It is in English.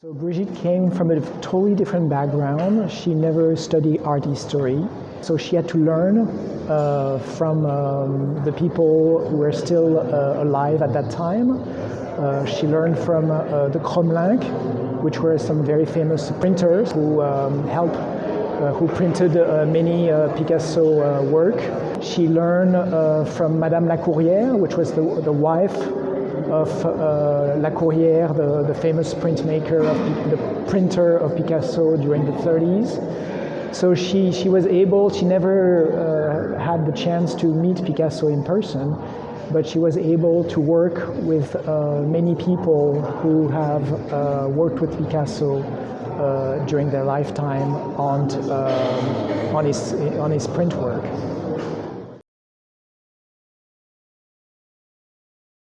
So Brigitte came from a totally different background. She never studied art history. So she had to learn uh, from um, the people who were still uh, alive at that time. Uh, she learned from uh, the Crommelyncks, which were some very famous printers who um, helped, uh, who printed uh, many Picasso work. She learned from Madame Lacourière, which was the, the wife of uh, Lacourière, the, the famous printmaker, of, the printer of Picasso during the 30s. So she, she was able, she never uh, had the chance to meet Picasso in person, but she was able to work with uh, many people who have uh, worked with Picasso uh, during their lifetime on, uh, on, his, on his print work.